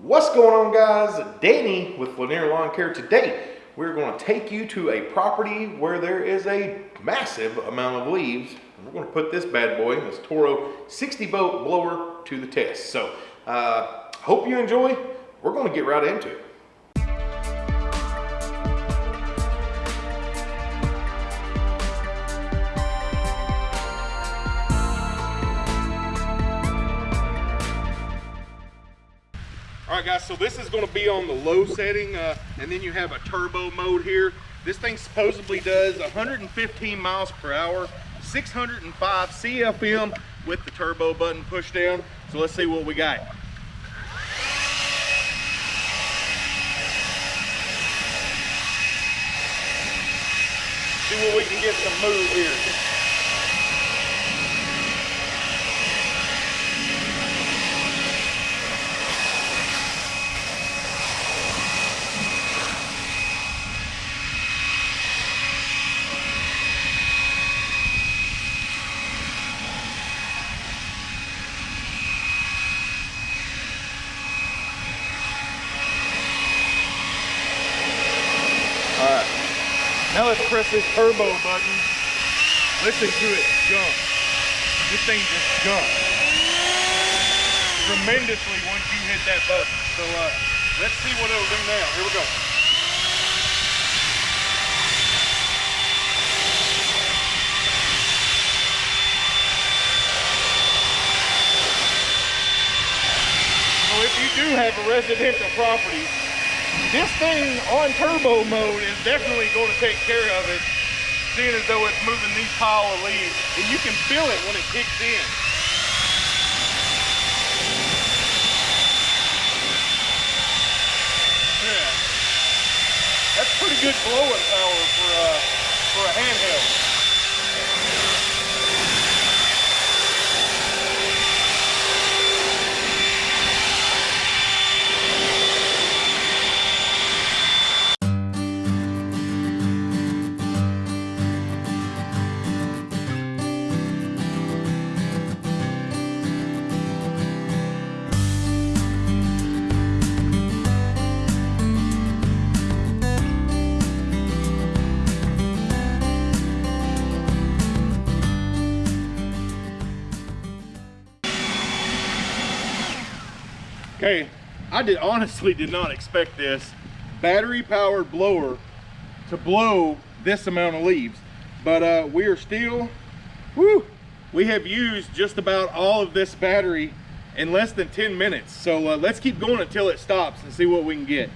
What's going on guys? Danny with Lanier Lawn Care. Today we're going to take you to a property where there is a massive amount of leaves. And we're going to put this bad boy, this Toro 60 volt blower to the test. So uh, hope you enjoy. We're going to get right into it. Right guys, so this is gonna be on the low setting uh, and then you have a turbo mode here. This thing supposedly does 115 miles per hour, 605 CFM with the turbo button pushed down. So let's see what we got. See what we can get some move here. Now let's press this turbo button. Listen to it jump. This thing just jumps tremendously once you hit that button. So uh, let's see what it'll do now. Here we go. So if you do have a residential property, this thing on turbo mode is definitely going to take care of it, seeing as though it's moving these pile of leaves. And you can feel it when it kicks in. Yeah. That's pretty good blowing power for, uh, for a handheld. I did honestly did not expect this battery powered blower to blow this amount of leaves. But uh, we are still, whoo, we have used just about all of this battery in less than 10 minutes. So uh, let's keep going until it stops and see what we can get.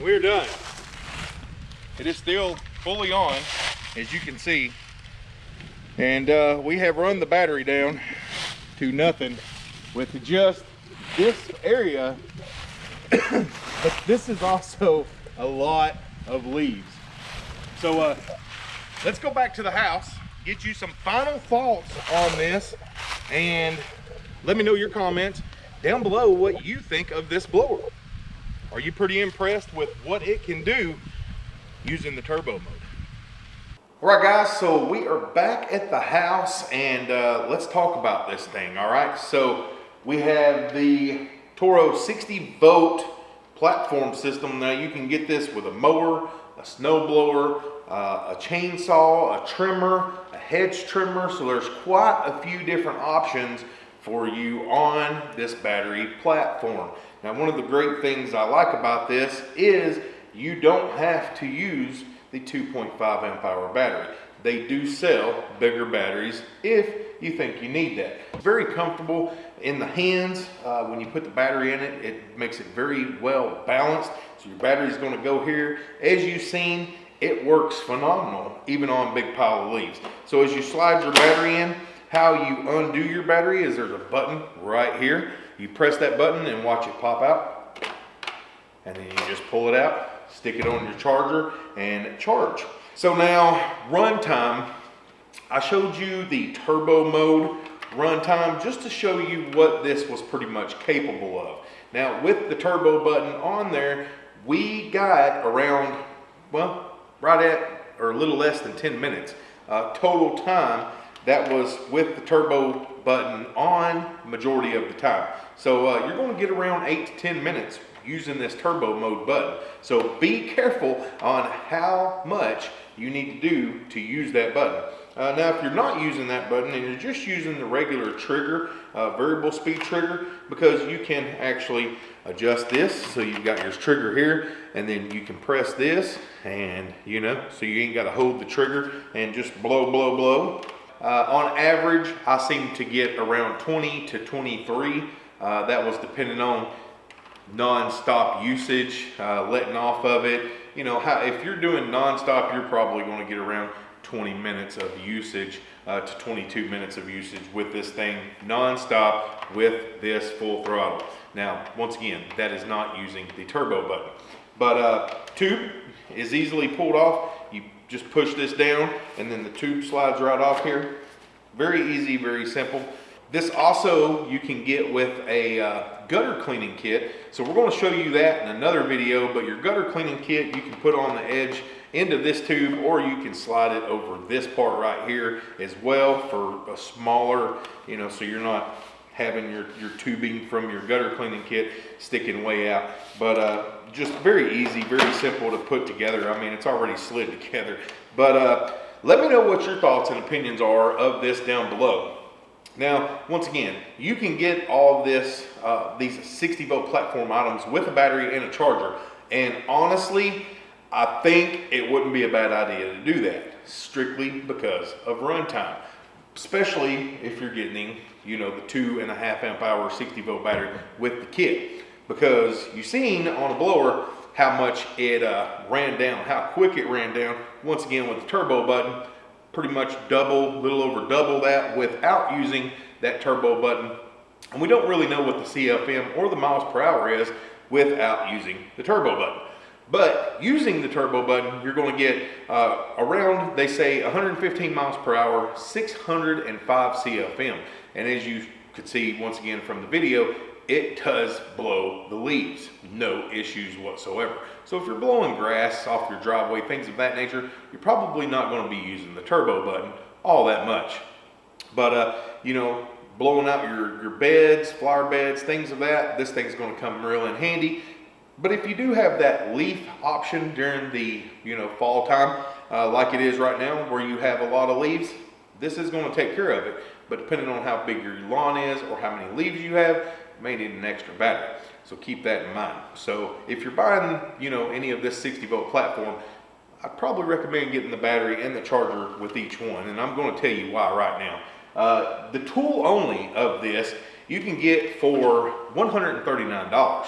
We're done. It is still fully on, as you can see. And uh, we have run the battery down to nothing with just this area. but this is also a lot of leaves. So uh, let's go back to the house, get you some final thoughts on this, and let me know your comments down below what you think of this blower. Are you pretty impressed with what it can do using the turbo mode? All right, guys, so we are back at the house and uh, let's talk about this thing, all right? So we have the Toro 60 volt platform system. Now you can get this with a mower, a snow blower, uh, a chainsaw, a trimmer, a hedge trimmer. So there's quite a few different options for you on this battery platform. Now one of the great things I like about this is you don't have to use the 2.5 amp hour battery. They do sell bigger batteries if you think you need that. Very comfortable in the hands. Uh, when you put the battery in it, it makes it very well balanced. So your battery is gonna go here. As you've seen, it works phenomenal, even on big pile of leaves. So as you slide your battery in, how you undo your battery is there's a button right here. You press that button and watch it pop out. And then you just pull it out, stick it on your charger and charge. So now runtime, I showed you the turbo mode runtime just to show you what this was pretty much capable of. Now with the turbo button on there, we got around, well, right at or a little less than 10 minutes uh, total time that was with the turbo button on majority of the time. So uh, you're going to get around 8 to 10 minutes using this turbo mode button. So be careful on how much you need to do to use that button. Uh, now, if you're not using that button and you're just using the regular trigger, uh, variable speed trigger, because you can actually adjust this. So you've got your trigger here, and then you can press this, and you know, so you ain't got to hold the trigger and just blow, blow, blow. Uh, on average, I seem to get around 20 to 23. Uh, that was depending on non-stop usage, uh, letting off of it. You know, how, if you're doing non-stop, you're probably going to get around 20 minutes of usage uh, to 22 minutes of usage with this thing non-stop with this full throttle. Now, once again, that is not using the turbo button. But uh, tube is easily pulled off. You just push this down and then the tube slides right off here. Very easy, very simple. This also you can get with a uh, gutter cleaning kit. So we're gonna show you that in another video, but your gutter cleaning kit you can put on the edge into this tube or you can slide it over this part right here as well for a smaller, you know, so you're not having your, your tubing from your gutter cleaning kit sticking way out. But uh, just very easy, very simple to put together. I mean, it's already slid together. But uh, let me know what your thoughts and opinions are of this down below. Now, once again, you can get all this, uh, these 60 volt platform items with a battery and a charger. And honestly, I think it wouldn't be a bad idea to do that strictly because of runtime, especially if you're getting, you know, the two and a half amp hour 60 volt battery with the kit. Because you've seen on a blower how much it uh, ran down, how quick it ran down. Once again, with the turbo button, pretty much double, little over double that without using that turbo button. And we don't really know what the CFM or the miles per hour is without using the turbo button. But using the turbo button, you're going to get uh, around, they say 115 miles per hour, 605 CFM. And as you could see once again from the video, it does blow the leaves, no issues whatsoever. So if you're blowing grass off your driveway, things of that nature, you're probably not gonna be using the turbo button all that much. But, uh, you know, blowing out your, your beds, flower beds, things of that, this thing's gonna come real in handy. But if you do have that leaf option during the, you know, fall time, uh, like it is right now, where you have a lot of leaves, this is gonna take care of it. But depending on how big your lawn is or how many leaves you have, you may need an extra battery. So keep that in mind. So if you're buying, you know, any of this 60 volt platform, I'd probably recommend getting the battery and the charger with each one. And I'm gonna tell you why right now. Uh, the tool only of this, you can get for $139.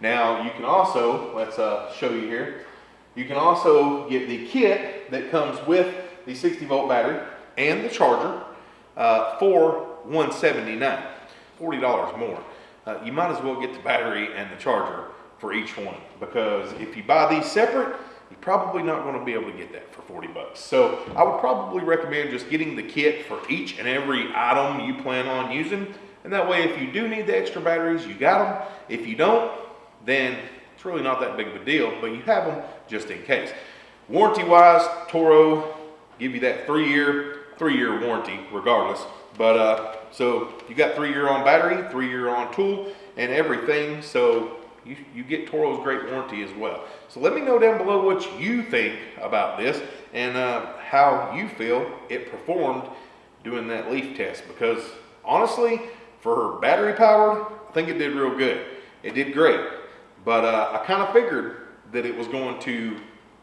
Now you can also, let's uh, show you here, you can also get the kit that comes with the 60 volt battery and the charger uh, for 179 $40 more. Uh, you might as well get the battery and the charger for each one because if you buy these separate, you're probably not going to be able to get that for 40 bucks. So I would probably recommend just getting the kit for each and every item you plan on using. And that way, if you do need the extra batteries, you got them. If you don't, then it's really not that big of a deal, but you have them just in case. Warranty wise, Toro give you that three year, three year warranty regardless. But uh, so you got three year on battery, three year on tool and everything. So you, you get Toro's great warranty as well. So let me know down below what you think about this and uh, how you feel it performed doing that leaf test because honestly, for battery powered, I think it did real good. It did great, but uh, I kind of figured that it was going to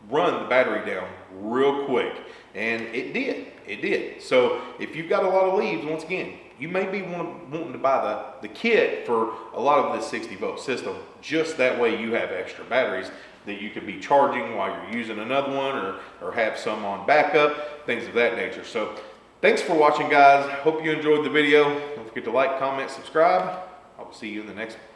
run the battery down real quick and it did it did. So if you've got a lot of leaves once again you may be want, wanting to buy the, the kit for a lot of this 60 volt system just that way you have extra batteries that you could be charging while you're using another one or, or have some on backup things of that nature. So thanks for watching guys. Hope you enjoyed the video. Don't forget to like comment subscribe. I will see you in the next one